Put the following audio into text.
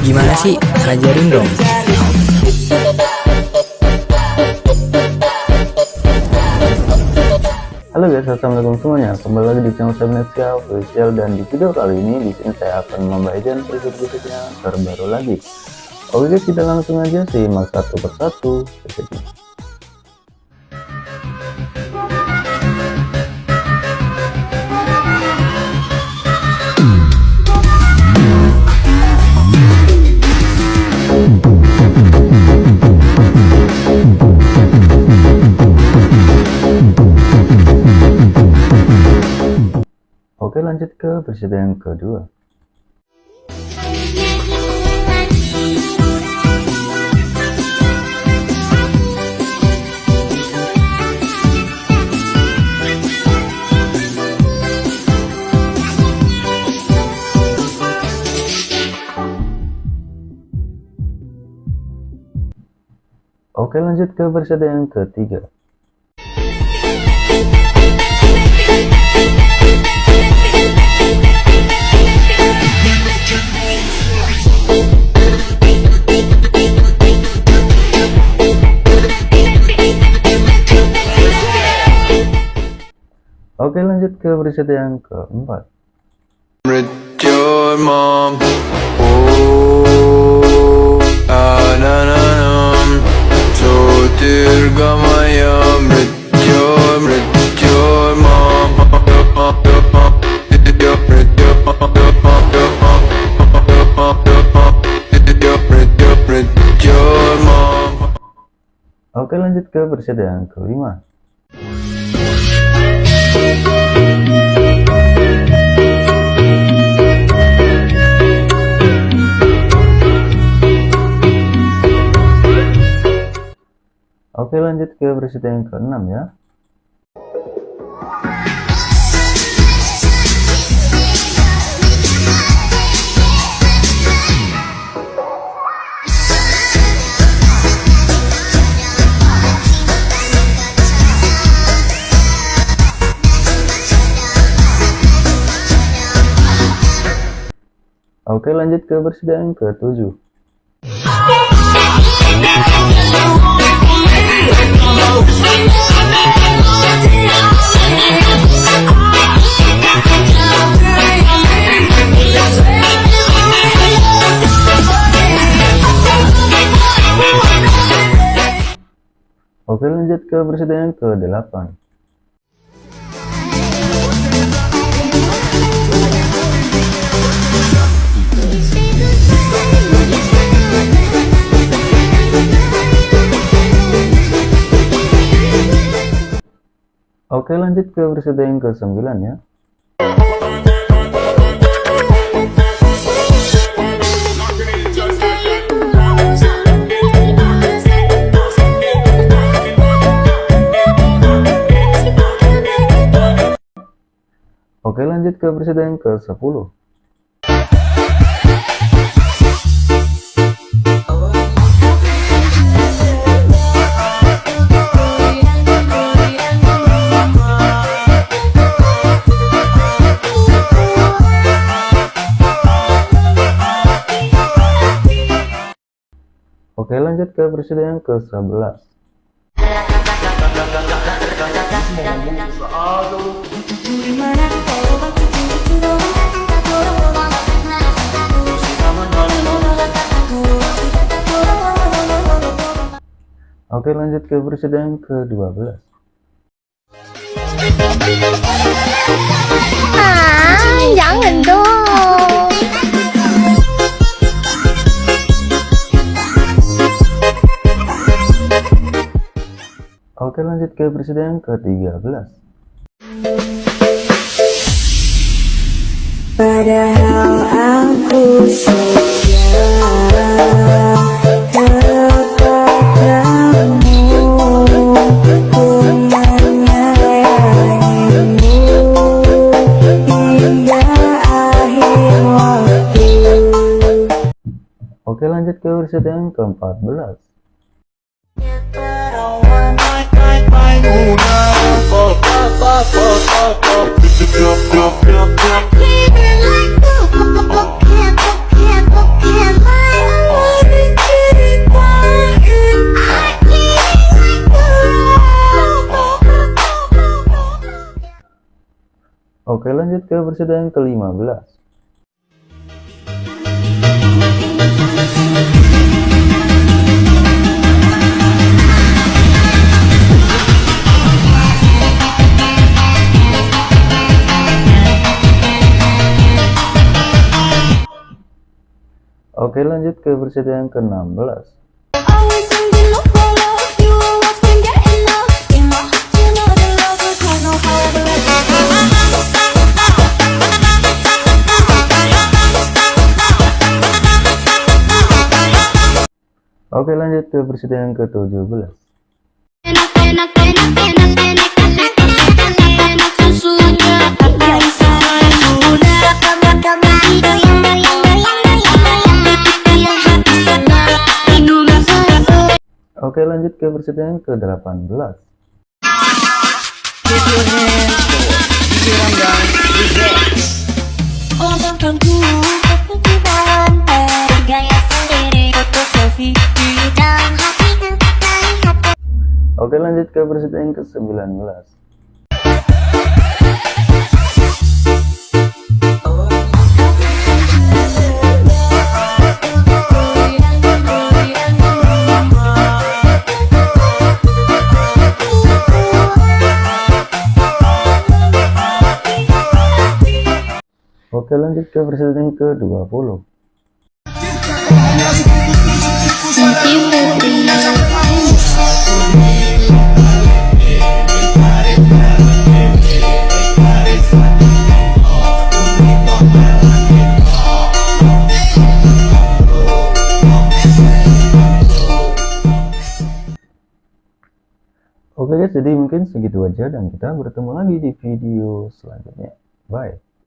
Gimana sih? Ajarin dong. Halo guys, assalamualaikum semuanya. Kembali lagi di channel saya Neska Official dan di video kali ini di sini saya akan membagikan preset-presetnya terbaru lagi. Oke guys, kita langsung aja simak satu persatu presetnya. Yang kedua. Oke lanjut ke preset yang ketiga. Oke lanjut ke preset yang keempat. Oh, ah. Oke lanjut ke preset yang kelima. Oke lanjut ke preset yang keenam ya. Oke lanjut ke yang ketujuh. Oke lanjut ke yang ke-8 Oke lanjut ke preset yang ke-9 ya. Oke lanjut ke preset yang ke-10 Oke lanjut ke preset yang ke-11 Oke lanjut ke preset yang ke-12 Ah, jangan dong. Lanjut ke preset yang ke-13 Padahal aku Oke lanjut ke preset yang ke-14 Oke lanjut ke persidangan ke-15 love will turn on however it Oke lanjut ke peserta yang ke-17 Enak, Oke lanjut ke peserta yang ke-18 Omongkanku, kepikiran Bergaya sendiri, foto selfie Di dalam hatiku, terlihat Oke lanjut ke peserta yang ke-19 lanjut ke yang ke-20 Oke guys, jadi mungkin segitu aja dan kita bertemu lagi di video selanjutnya. Bye.